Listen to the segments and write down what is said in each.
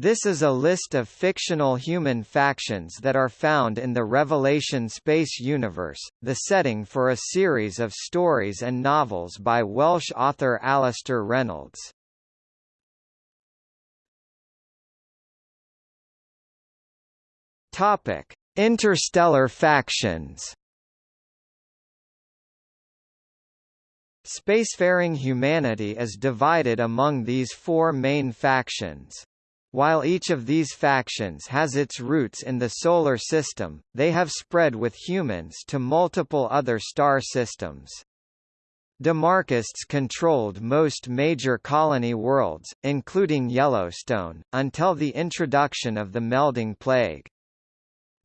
This is a list of fictional human factions that are found in the Revelation space universe, the setting for a series of stories and novels by Welsh author Alastair Reynolds. Topic: Interstellar factions. Spacefaring humanity is divided among these four main factions. While each of these factions has its roots in the Solar System, they have spread with humans to multiple other star systems. Demarchists controlled most major colony worlds, including Yellowstone, until the introduction of the melding plague.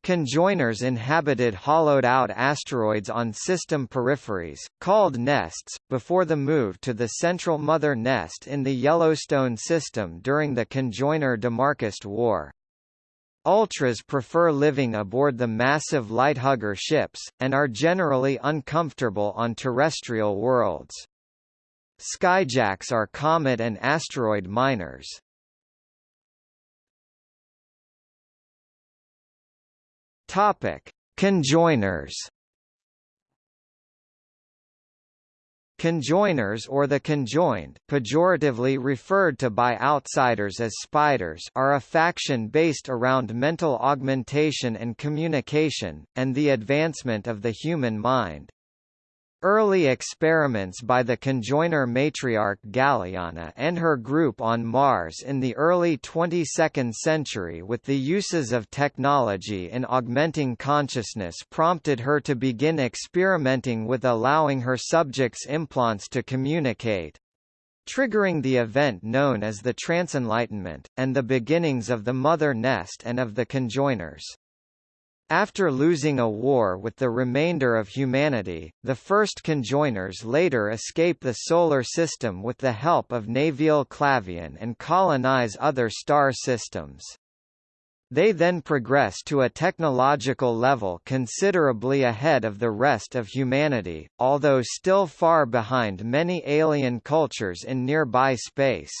Conjoiners inhabited hollowed-out asteroids on system peripheries, called nests, before the move to the central mother nest in the Yellowstone system during the Conjoiner-Demarchist War. Ultras prefer living aboard the massive lighthugger ships, and are generally uncomfortable on terrestrial worlds. Skyjacks are comet and asteroid miners. Topic: Conjoiners. Conjoiners or the conjoined pejoratively referred to by outsiders as spiders are a faction based around mental augmentation and communication, and the advancement of the human mind. Early experiments by the conjoiner matriarch Galiana and her group on Mars in the early 22nd century with the uses of technology in augmenting consciousness prompted her to begin experimenting with allowing her subjects implants to communicate triggering the event known as the Transenlightenment, and the beginnings of the mother nest and of the conjoiners. After losing a war with the remainder of humanity, the first conjoiners later escape the Solar System with the help of Nevil Clavain and colonize other star systems. They then progress to a technological level considerably ahead of the rest of humanity, although still far behind many alien cultures in nearby space.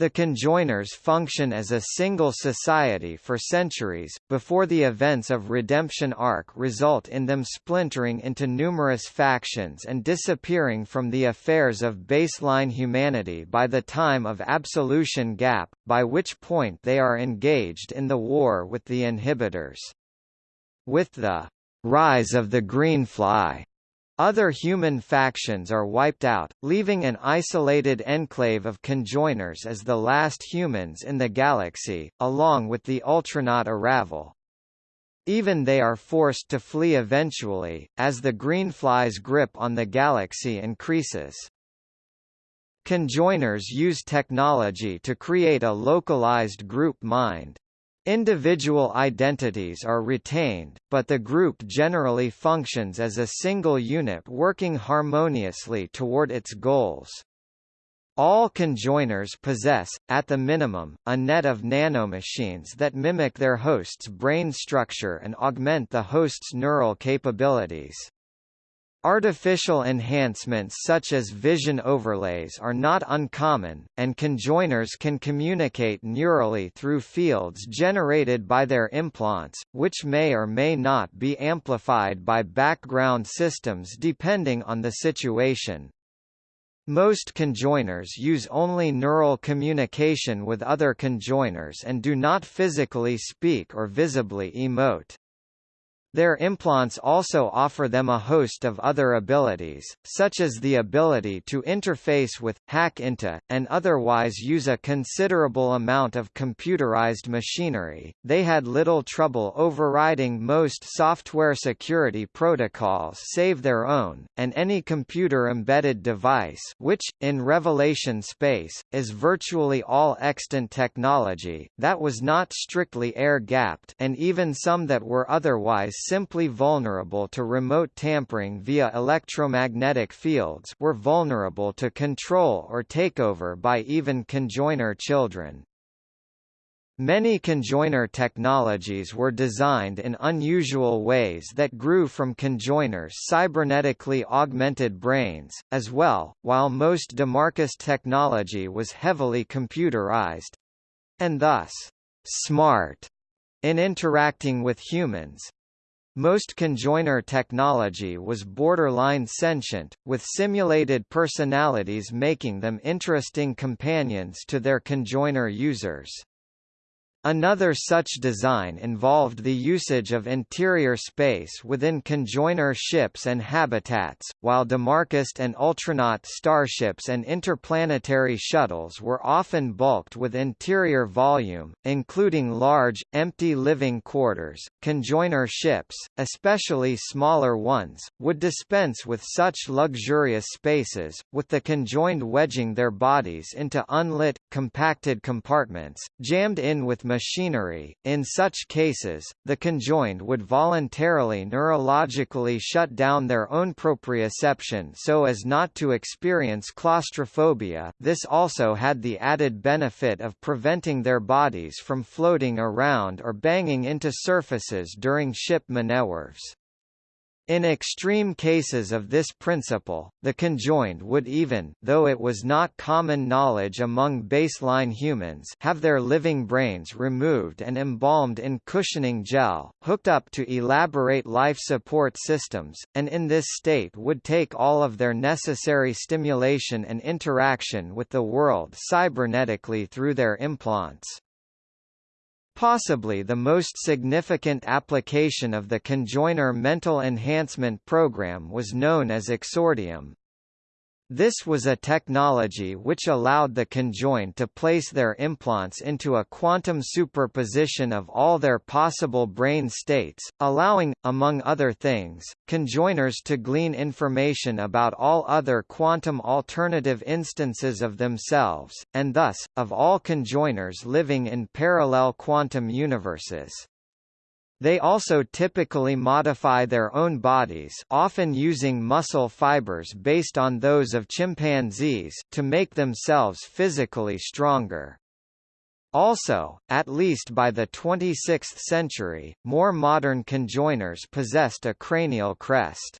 The conjoiners function as a single society for centuries, before the events of Redemption Ark result in them splintering into numerous factions and disappearing from the affairs of baseline humanity by the time of Absolution Gap, by which point they are engaged in the war with the inhibitors. With the rise of the Greenfly other human factions are wiped out, leaving an isolated enclave of conjoiners as the last humans in the galaxy, along with the Ultranaut Irravel. Even they are forced to flee eventually, as the Greenfly's grip on the galaxy increases. Conjoiners use technology to create a localized group mind. Individual identities are retained, but the group generally functions as a single unit working harmoniously toward its goals. All conjoiners possess, at the minimum, a net of nanomachines that mimic their host's brain structure and augment the host's neural capabilities. Artificial enhancements such as vision overlays are not uncommon, and conjoiners can communicate neurally through fields generated by their implants, which may or may not be amplified by background systems depending on the situation. Most conjoiners use only neural communication with other conjoiners and do not physically speak or visibly emote. Their implants also offer them a host of other abilities, such as the ability to interface with, hack into, and otherwise use a considerable amount of computerized machinery. They had little trouble overriding most software security protocols save their own, and any computer-embedded device which, in Revelation space, is virtually all extant technology, that was not strictly air-gapped and even some that were otherwise simply vulnerable to remote tampering via electromagnetic fields were vulnerable to control or takeover by even conjoiner children. Many conjoiner technologies were designed in unusual ways that grew from conjoiners' cybernetically augmented brains, as well, while most Demarchist technology was heavily computerized, and thus smart in interacting with humans. Most conjoiner technology was borderline sentient, with simulated personalities making them interesting companions to their conjoiner users. Another such design involved the usage of interior space within conjoiner ships and habitats, while Demarchist and Ultranaut starships and interplanetary shuttles were often bulked with interior volume, including large, empty living quarters. Conjoiner ships, especially smaller ones, would dispense with such luxurious spaces, with the conjoined wedging their bodies into unlit, compacted compartments, jammed in with machinery. In such cases, the conjoined would voluntarily neurologically shut down their own proprioception so as not to experience claustrophobia this also had the added benefit of preventing their bodies from floating around or banging into surfaces during ship maneuvers. In extreme cases of this principle, the conjoined would even though it was not common knowledge among baseline humans have their living brains removed and embalmed in cushioning gel, hooked up to elaborate life support systems, and in this state would take all of their necessary stimulation and interaction with the world cybernetically through their implants. Possibly the most significant application of the conjoiner mental enhancement program was known as exordium, this was a technology which allowed the conjoined to place their implants into a quantum superposition of all their possible brain states, allowing, among other things, conjoiners to glean information about all other quantum alternative instances of themselves, and thus, of all conjoiners living in parallel quantum universes. They also typically modify their own bodies often using muscle fibers based on those of chimpanzees to make themselves physically stronger. Also, at least by the 26th century, more modern conjoiners possessed a cranial crest.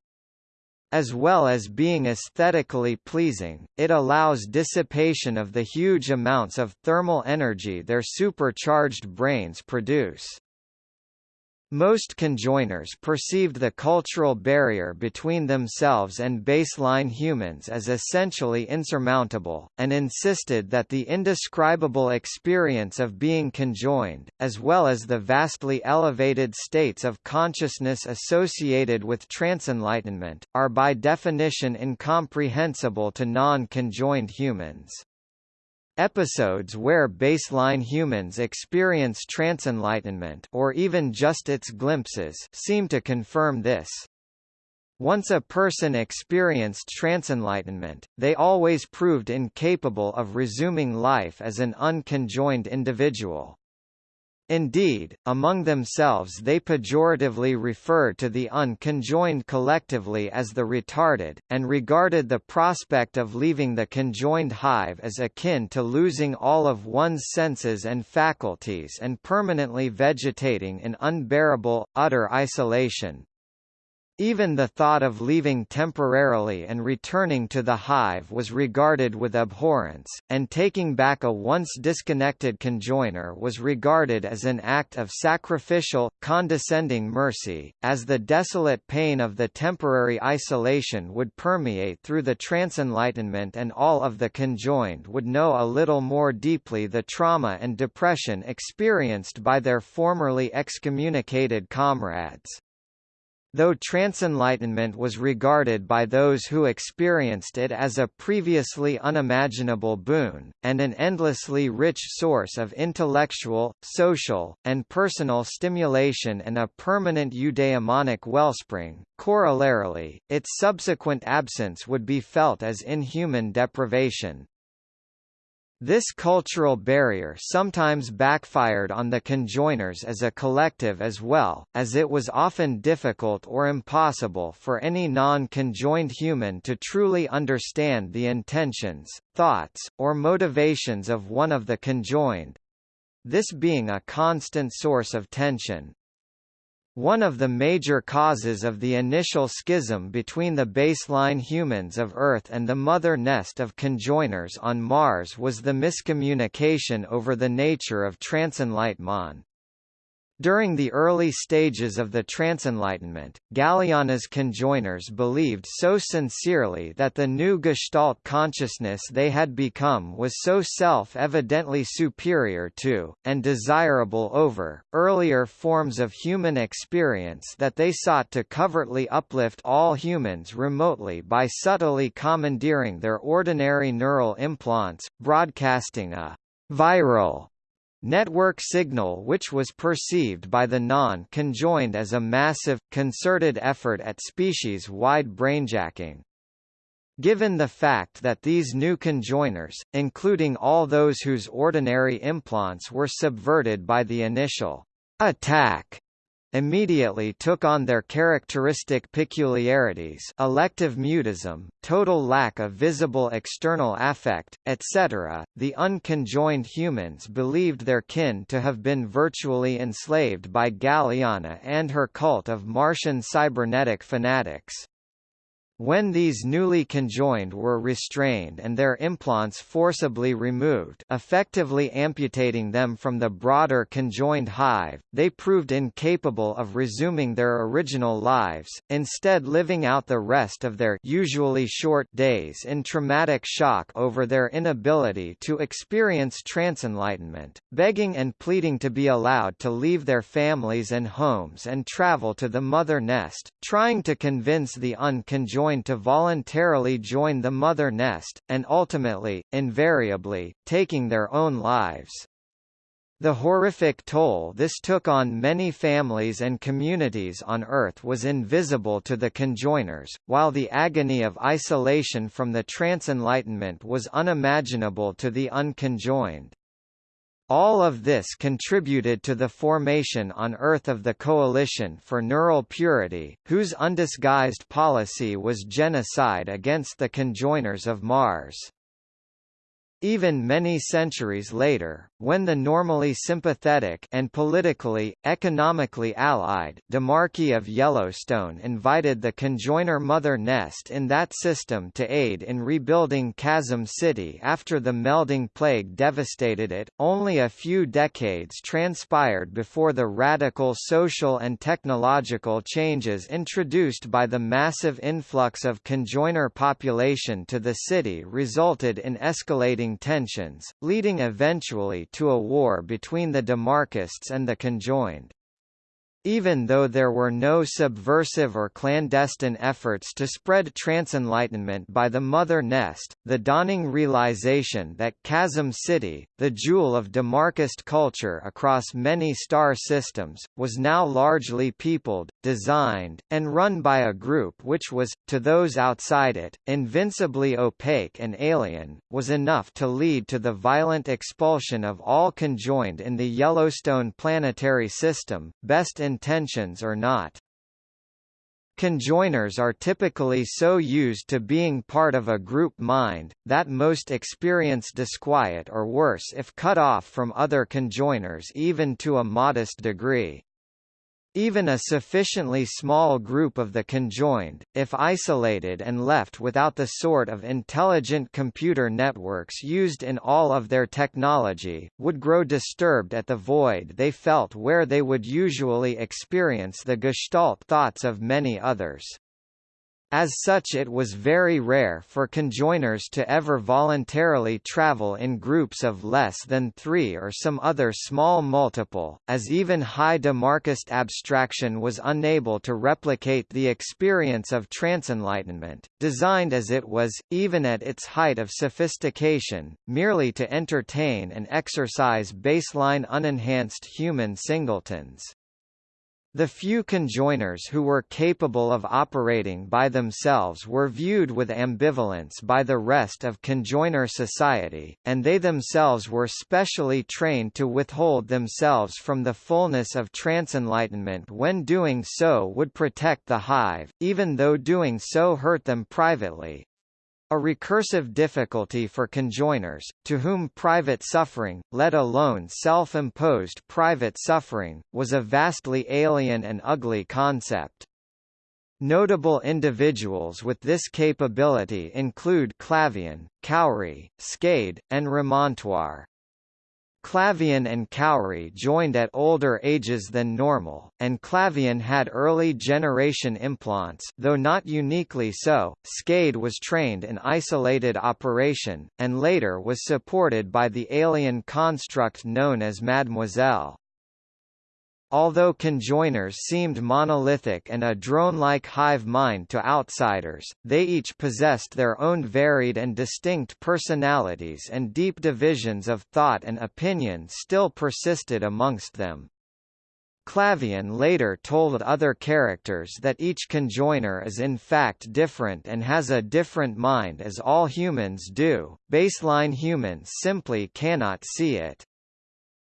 As well as being aesthetically pleasing, it allows dissipation of the huge amounts of thermal energy their supercharged brains produce. Most conjoiners perceived the cultural barrier between themselves and baseline humans as essentially insurmountable, and insisted that the indescribable experience of being conjoined, as well as the vastly elevated states of consciousness associated with transenlightenment, are by definition incomprehensible to non-conjoined humans. Episodes where baseline humans experience transenlightenment or even just its glimpses seem to confirm this. Once a person experienced transenlightenment, they always proved incapable of resuming life as an unconjoined individual. Indeed, among themselves they pejoratively referred to the unconjoined collectively as the retarded, and regarded the prospect of leaving the conjoined hive as akin to losing all of one's senses and faculties and permanently vegetating in unbearable, utter isolation. Even the thought of leaving temporarily and returning to the hive was regarded with abhorrence, and taking back a once disconnected conjoiner was regarded as an act of sacrificial, condescending mercy, as the desolate pain of the temporary isolation would permeate through the transenlightenment and all of the conjoined would know a little more deeply the trauma and depression experienced by their formerly excommunicated comrades. Though transenlightenment was regarded by those who experienced it as a previously unimaginable boon, and an endlessly rich source of intellectual, social, and personal stimulation and a permanent eudaimonic wellspring, corollarily, its subsequent absence would be felt as inhuman deprivation. This cultural barrier sometimes backfired on the conjoiners as a collective as well, as it was often difficult or impossible for any non-conjoined human to truly understand the intentions, thoughts, or motivations of one of the conjoined. This being a constant source of tension. One of the major causes of the initial schism between the baseline humans of Earth and the mother nest of conjoiners on Mars was the miscommunication over the nature of transenlightenment. During the early stages of the Transenlightenment, Galiana's conjoiners believed so sincerely that the new Gestalt consciousness they had become was so self-evidently superior to, and desirable over, earlier forms of human experience that they sought to covertly uplift all humans remotely by subtly commandeering their ordinary neural implants, broadcasting a viral network signal which was perceived by the non-conjoined as a massive, concerted effort at species-wide brainjacking. Given the fact that these new conjoiners, including all those whose ordinary implants were subverted by the initial attack immediately took on their characteristic peculiarities elective mutism, total lack of visible external affect, etc. The unconjoined humans believed their kin to have been virtually enslaved by Galiana and her cult of Martian cybernetic fanatics. When these newly conjoined were restrained and their implants forcibly removed effectively amputating them from the broader conjoined hive, they proved incapable of resuming their original lives, instead living out the rest of their usually short days in traumatic shock over their inability to experience transenlightenment, begging and pleading to be allowed to leave their families and homes and travel to the mother nest, trying to convince the unconjoined to voluntarily join the mother nest, and ultimately, invariably, taking their own lives. The horrific toll this took on many families and communities on Earth was invisible to the conjoiners, while the agony of isolation from the transenlightenment was unimaginable to the unconjoined. All of this contributed to the formation on Earth of the Coalition for Neural Purity, whose undisguised policy was genocide against the conjoiners of Mars. Even many centuries later, when the normally sympathetic and politically, economically allied Demarchy of Yellowstone invited the conjoiner mother nest in that system to aid in rebuilding Chasm City after the melding plague devastated it, only a few decades transpired before the radical social and technological changes introduced by the massive influx of conjoiner population to the city resulted in escalating tensions, leading eventually to a war between the Demarchists and the conjoined. Even though there were no subversive or clandestine efforts to spread transenlightenment by the mother nest, the dawning realization that Chasm City, the jewel of Demarchist culture across many star systems, was now largely peopled, designed, and run by a group which was, to those outside it, invincibly opaque and alien, was enough to lead to the violent expulsion of all conjoined in the Yellowstone planetary system, best in intentions or not. Conjoiners are typically so used to being part of a group mind, that most experience disquiet or worse if cut off from other conjoiners even to a modest degree. Even a sufficiently small group of the conjoined, if isolated and left without the sort of intelligent computer networks used in all of their technology, would grow disturbed at the void they felt where they would usually experience the gestalt thoughts of many others. As such it was very rare for conjoiners to ever voluntarily travel in groups of less than three or some other small multiple, as even high Demarchist abstraction was unable to replicate the experience of transenlightenment, designed as it was, even at its height of sophistication, merely to entertain and exercise baseline unenhanced human singletons. The few conjoiners who were capable of operating by themselves were viewed with ambivalence by the rest of conjoiner society, and they themselves were specially trained to withhold themselves from the fullness of transenlightenment when doing so would protect the hive, even though doing so hurt them privately. A recursive difficulty for conjoiners, to whom private suffering, let alone self-imposed private suffering, was a vastly alien and ugly concept. Notable individuals with this capability include Clavain, Cowrie, Skade, and Remontoire. Clavain and Cowrie joined at older ages than normal, and Clavain had early generation implants though not uniquely so. Skade was trained in isolated operation, and later was supported by the alien construct known as Mademoiselle. Although conjoiners seemed monolithic and a drone-like hive mind to outsiders, they each possessed their own varied and distinct personalities and deep divisions of thought and opinion still persisted amongst them. Clavain later told other characters that each conjoiner is in fact different and has a different mind as all humans do, baseline humans simply cannot see it.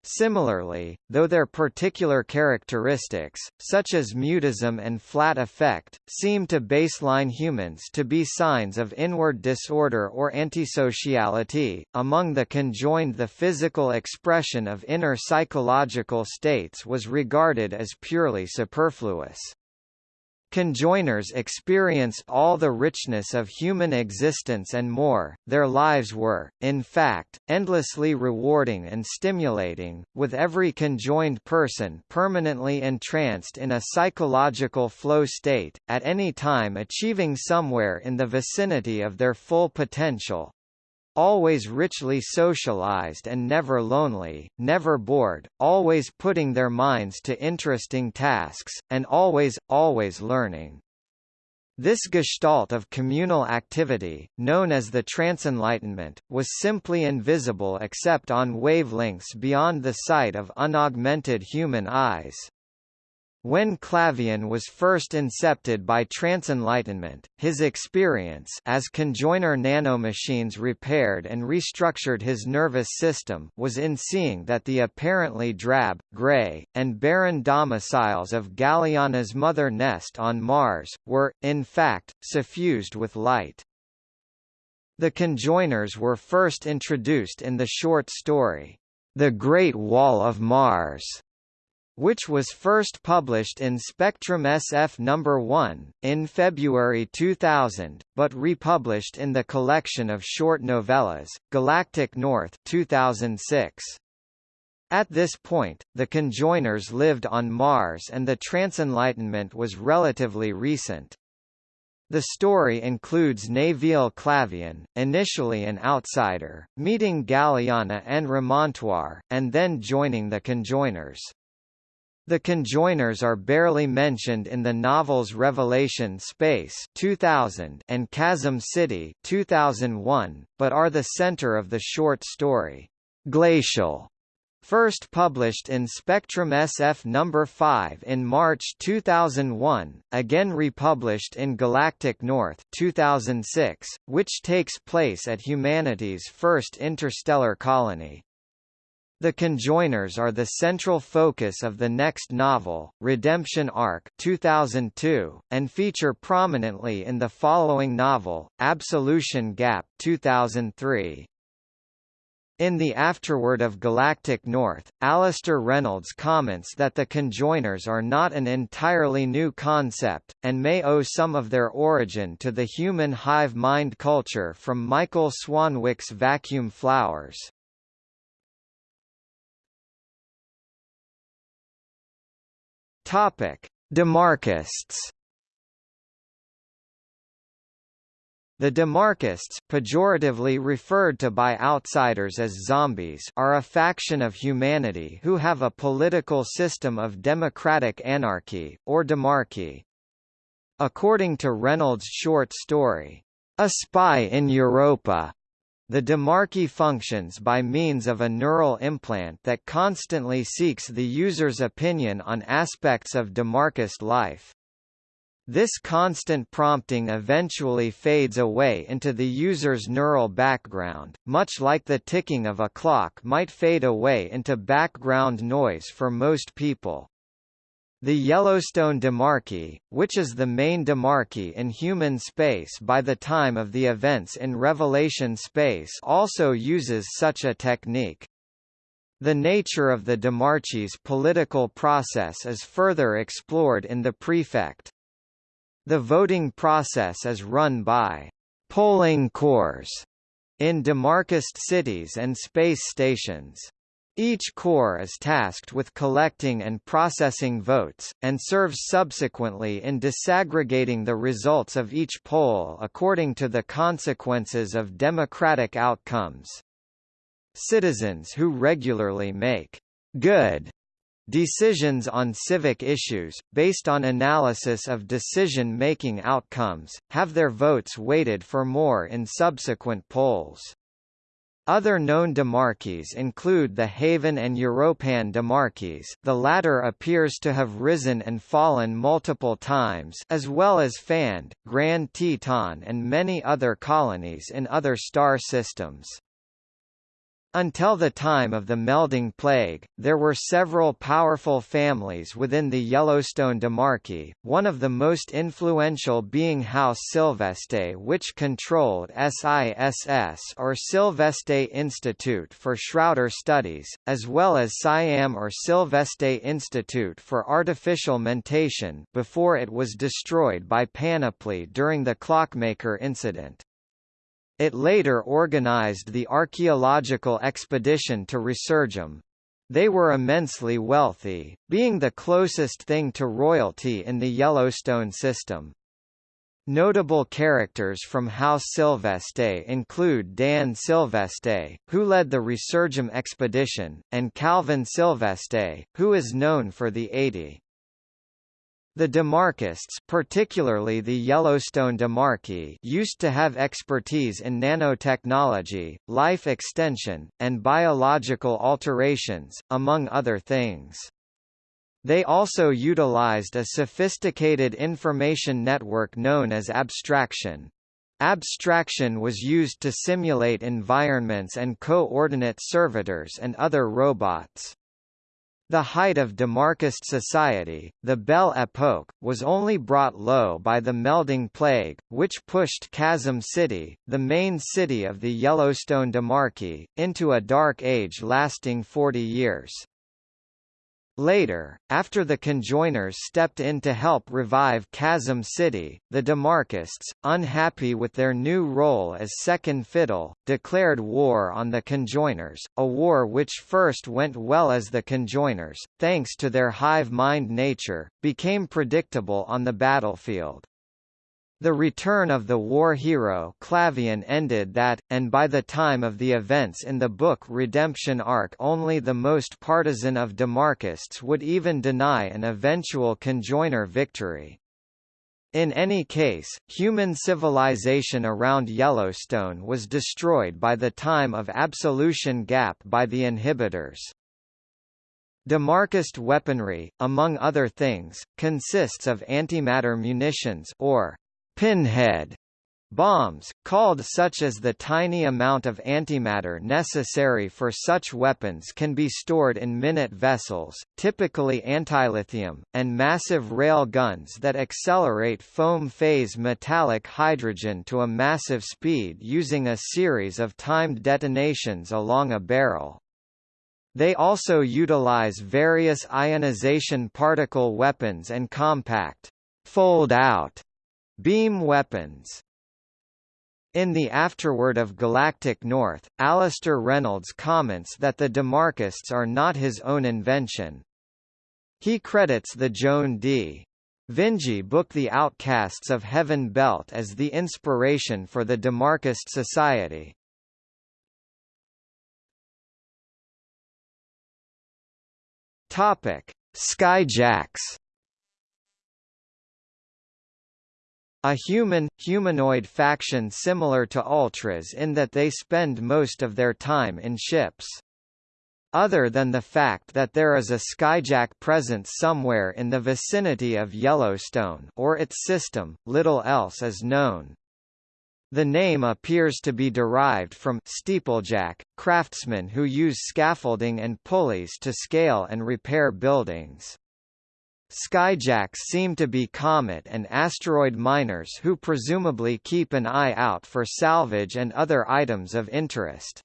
Similarly, though their particular characteristics, such as mutism and flat affect, seem to baseline humans to be signs of inward disorder or antisociality, among the conjoined the physical expression of inner psychological states was regarded as purely superfluous. Conjoiners experience all the richness of human existence and more, their lives were, in fact, endlessly rewarding and stimulating, with every conjoined person permanently entranced in a psychological flow state, at any time achieving somewhere in the vicinity of their full potential, always richly socialized and never lonely, never bored, always putting their minds to interesting tasks, and always, always learning. This gestalt of communal activity, known as the transenlightenment, was simply invisible except on wavelengths beyond the sight of unaugmented human eyes. When Clavain was first incepted by transenlightenment, his experience as conjoiner nanomachines repaired and restructured his nervous system was in seeing that the apparently drab, grey, and barren domiciles of Galiana's mother nest on Mars, were, in fact, suffused with light. The conjoiners were first introduced in the short story, The Great Wall of Mars, which was first published in Spectrum SF No. 1, in February 2000, but republished in the collection of short novellas, Galactic North 2006. At this point, the conjoiners lived on Mars and the transenlightenment was relatively recent. The story includes Nevil Clavain, initially an outsider, meeting Galiana and Remontoire, and then joining the conjoiners. The conjoiners are barely mentioned in the novels Revelation Space 2000 and Chasm City 2001, but are the center of the short story, Glacial, first published in Spectrum SF No. 5 in March 2001, again republished in Galactic North 2006, which takes place at humanity's first interstellar colony. The conjoiners are the central focus of the next novel, Redemption Ark 2002, and feature prominently in the following novel, Absolution Gap 2003. In the afterword of Galactic North, Alastair Reynolds comments that the conjoiners are not an entirely new concept, and may owe some of their origin to the human hive mind culture from Michael Swanwick's Vacuum Flowers. Topic: Demarchists. The Demarchists, pejoratively referred to by outsiders as zombies, are a faction of humanity who have a political system of democratic anarchy, or demarchy. According to Reynolds' short story, A Spy in Europa, the demarchy functions by means of a neural implant that constantly seeks the user's opinion on aspects of demarchist life. This constant prompting eventually fades away into the user's neural background, much like the ticking of a clock might fade away into background noise for most people. The Yellowstone Demarchy, which is the main demarchy in human space by the time of the events in Revelation space also uses such a technique. The nature of the demarchy's political process is further explored in the prefect. The voting process is run by polling corps in demarchist cities and space stations. Each corps is tasked with collecting and processing votes, and serves subsequently in disaggregating the results of each poll according to the consequences of democratic outcomes. Citizens who regularly make good Decisions on civic issues, based on analysis of decision-making outcomes, have their votes weighted for more in subsequent polls. Other known demarchies include the Haven and Europan demarchies the latter appears to have risen and fallen multiple times as well as Fand, Grand Teton and many other colonies in other star systems. Until the time of the melding plague, there were several powerful families within the Yellowstone Demarchy, one of the most influential being House Sylveste which controlled SISS or Sylveste Institute for Shrouder Studies, as well as Siam or Sylveste Institute for Artificial Mentation before it was destroyed by Panoply during the Clockmaker incident. It later organized the archaeological expedition to Resurgam. They were immensely wealthy, being the closest thing to royalty in the Yellowstone system. Notable characters from House Sylveste include Dan Sylveste, who led the Resurgam expedition, and Calvin Sylveste, who is known for the 80. The demarchists particularly the Yellowstone demarchy used to have expertise in nanotechnology, life extension, and biological alterations, among other things. They also utilized a sophisticated information network known as abstraction. Abstraction was used to simulate environments and coordinate servitors and other robots. The height of Demarchist society, the Belle Époque, was only brought low by the melding plague, which pushed Chasm City, the main city of the Yellowstone Demarchy, into a dark age lasting 40 years. Later, after the conjoiners stepped in to help revive Chasm City, the Demarchists, unhappy with their new role as second fiddle, declared war on the conjoiners, a war which first went well as the conjoiners, thanks to their hive-mind nature, became predictable on the battlefield. The return of the war hero Clavain ended that, and by the time of the events in the book Redemption Ark only the most partisan of demarchists would even deny an eventual conjoiner victory. In any case, human civilization around Yellowstone was destroyed by the time of absolution gap by the inhibitors. Demarchist weaponry, among other things, consists of antimatter munitions or pinhead bombs, called such as the tiny amount of antimatter necessary for such weapons can be stored in minute vessels, typically antilithium, and massive rail guns that accelerate foam phase metallic hydrogen to a massive speed using a series of timed detonations along a barrel. They also utilize various ionization particle weapons and compact fold-out Beam weapons in the afterword of Galactic North, Alastair Reynolds comments that the Demarchists are not his own invention. He credits the Joan D. Vinge book The Outcasts of Heaven Belt as the inspiration for the Demarchist Society. Skyjacks A human, humanoid faction similar to Ultras in that they spend most of their time in ships. Other than the fact that there is a skyjack present somewhere in the vicinity of Yellowstone or its system, little else is known. The name appears to be derived from steeplejack, craftsmen who use scaffolding and pulleys to scale and repair buildings. Skyjacks seem to be comet and asteroid miners who presumably keep an eye out for salvage and other items of interest.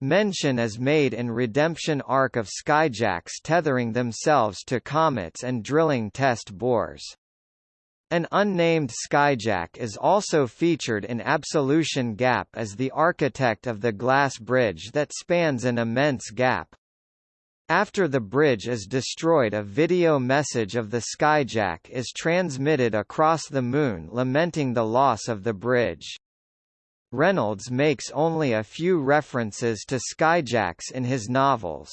Mention is made in Redemption Ark of skyjacks tethering themselves to comets and drilling test bores. An unnamed skyjack is also featured in Absolution Gap as the architect of the glass bridge that spans an immense gap. After the bridge is destroyed a video message of the skyjack is transmitted across the Moon lamenting the loss of the bridge. Reynolds makes only a few references to skyjacks in his novels.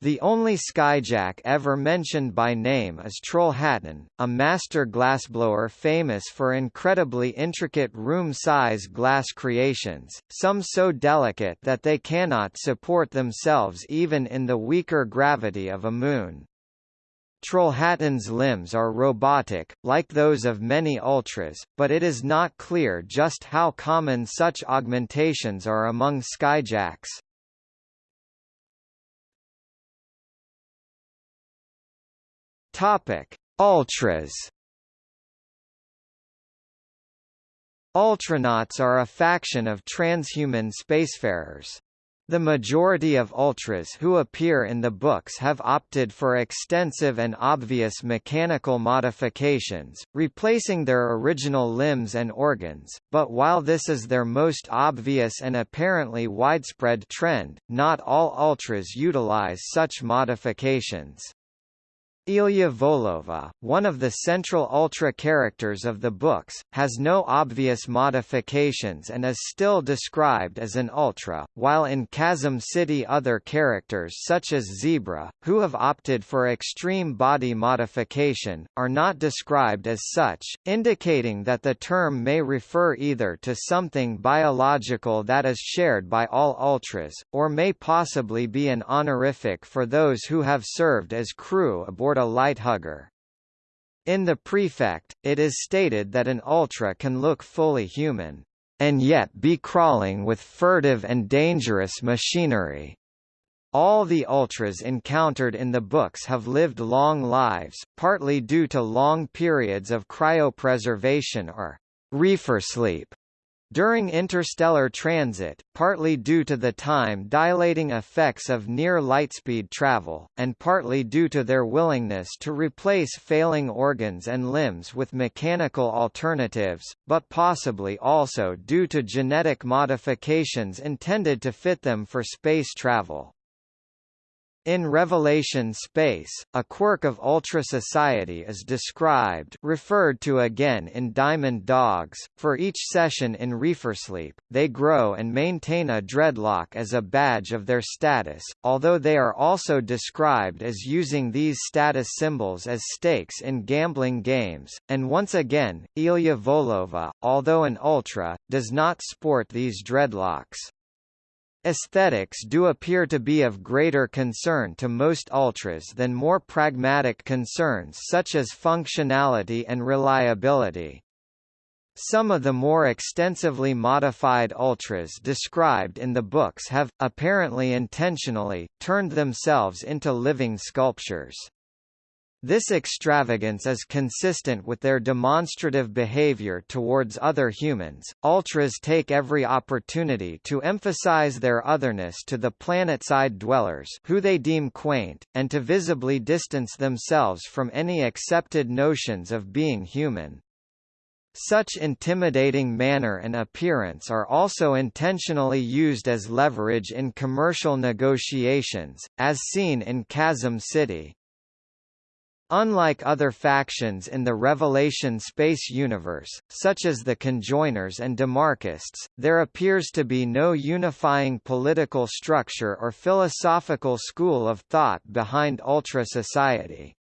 The only skyjack ever mentioned by name is Trollhättan, a master glassblower famous for incredibly intricate room-size glass creations, some so delicate that they cannot support themselves even in the weaker gravity of a moon. Trollhättan's limbs are robotic, like those of many ultras, but it is not clear just how common such augmentations are among skyjacks. Topic: Ultras. Ultranauts are a faction of transhuman spacefarers. The majority of ultras who appear in the books have opted for extensive and obvious mechanical modifications, replacing their original limbs and organs, but while this is their most obvious and apparently widespread trend, not all ultras utilize such modifications. Ilia Volyova, one of the central Ultra characters of the books, has no obvious modifications and is still described as an Ultra, while in Chasm City other characters such as Zebra, who have opted for extreme body modification, are not described as such, indicating that the term may refer either to something biological that is shared by all Ultras, or may possibly be an honorific for those who have served as crew aboard a light hugger. In the prefect, it is stated that an Ultra can look fully human, and yet be crawling with furtive and dangerous machinery. All the Ultras encountered in the books have lived long lives, partly due to long periods of cryopreservation or reefer sleep, during interstellar transit, partly due to the time-dilating effects of near lightspeed travel, and partly due to their willingness to replace failing organs and limbs with mechanical alternatives, but possibly also due to genetic modifications intended to fit them for space travel. In Revelation Space, a quirk of Ultra Society is described referred to again in Diamond Dogs. For each session in Reefersleep, they grow and maintain a dreadlock as a badge of their status, although they are also described as using these status symbols as stakes in gambling games, and once again, Ilia Volyova, although an Ultra, does not sport these dreadlocks. Aesthetics do appear to be of greater concern to most ultras than more pragmatic concerns such as functionality and reliability. Some of the more extensively modified ultras described in the books have, apparently intentionally, turned themselves into living sculptures. This extravagance is consistent with their demonstrative behavior towards other humans. Ultras take every opportunity to emphasize their otherness to the planetside dwellers, who they deem quaint, and to visibly distance themselves from any accepted notions of being human. Such intimidating manner and appearance are also intentionally used as leverage in commercial negotiations, as seen in Chasm City. Unlike other factions in the Revelation space universe, such as the Conjoiners and Demarchists, there appears to be no unifying political structure or philosophical school of thought behind Ultra Society.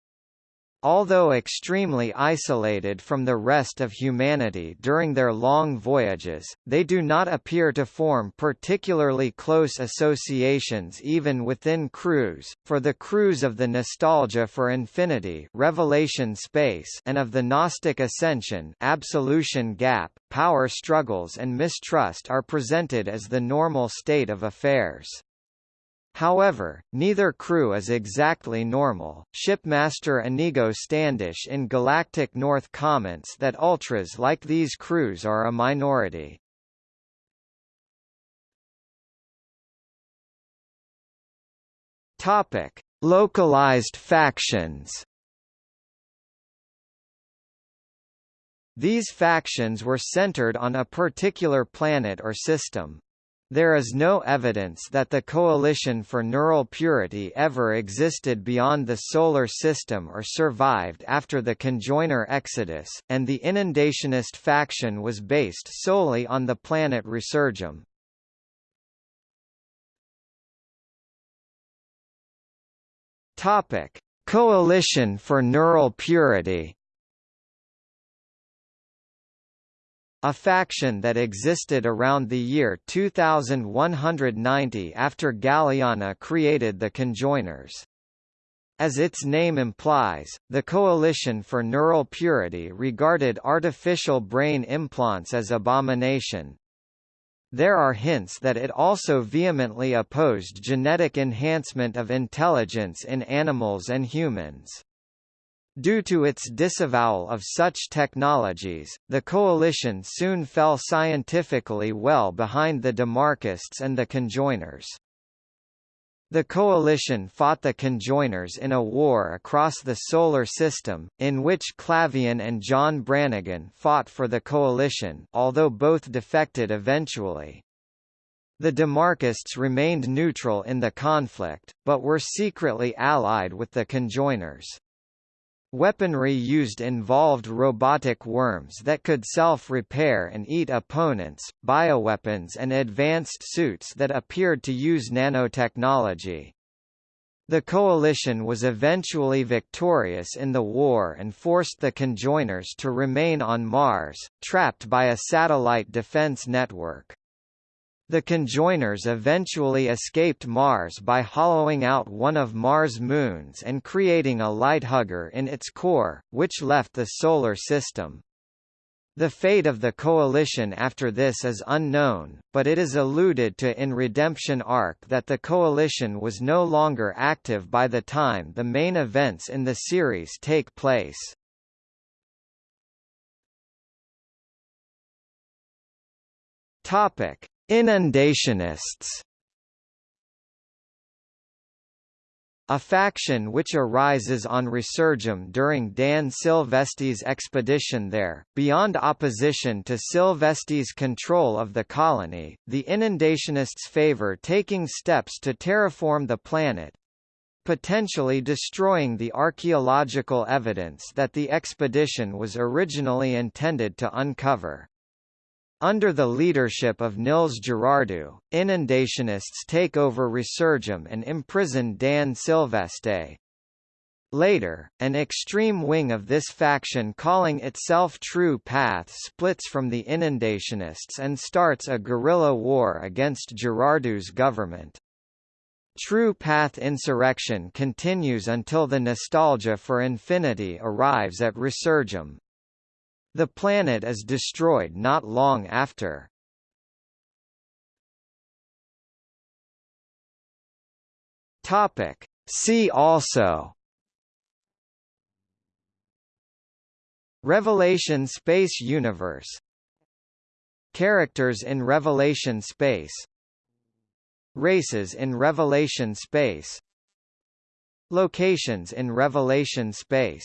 Although extremely isolated from the rest of humanity during their long voyages, they do not appear to form particularly close associations even within crews, for the crews of the Nostalgia for Infinity Revelation Space and of the Gnostic Ascension Absolution Gap, power struggles and mistrust are presented as the normal state of affairs. However, neither crew is exactly normal. Shipmaster Inigo Standish in Galactic North comments that ultras like these crews are a minority. Topic: Localized factions. These factions were centered on a particular planet or system. There is no evidence that the Coalition for Neural Purity ever existed beyond the Solar System or survived after the conjoiner exodus, and the Inundationist faction was based solely on the planet Resurgam. Coalition for Neural Purity a faction that existed around the year 2190 after Galiana created the conjoiners. As its name implies, the Coalition for Neural Purity regarded artificial brain implants as abomination. There are hints that it also vehemently opposed genetic enhancement of intelligence in animals and humans. Due to its disavowal of such technologies, the coalition soon fell scientifically well behind the Demarchists and the conjoiners. The coalition fought the conjoiners in a war across the Solar System, in which Clavain and John Brannigan fought for the coalition although both defected eventually. The Demarchists remained neutral in the conflict, but were secretly allied with the conjoiners. Weaponry used involved robotic worms that could self-repair and eat opponents, bioweapons and advanced suits that appeared to use nanotechnology. The coalition was eventually victorious in the war and forced the conjoiners to remain on Mars, trapped by a satellite defense network. The conjoiners eventually escaped Mars by hollowing out one of Mars' moons and creating a lighthugger in its core, which left the Solar System. The fate of the Coalition after this is unknown, but it is alluded to in Redemption Ark that the Coalition was no longer active by the time the main events in the series take place. Topic: Inundationists A faction which arises on Resurgam during Dan Silvestri's expedition there, beyond opposition to Silvestri's control of the colony, the Inundationists favor taking steps to terraform the planet, potentially destroying the archaeological evidence that the expedition was originally intended to uncover. Under the leadership of Nils Girardieau, inundationists take over Resurgam and imprison Dan Silvestri. Later, an extreme wing of this faction calling itself True Path splits from the inundationists and starts a guerrilla war against Girardieau's government. True Path insurrection continues until the nostalgia for infinity arrives at Resurgam. The planet is destroyed not long after. Topic. See also. Revelation Space Universe. Characters in Revelation Space. Races in Revelation Space. Locations in Revelation Space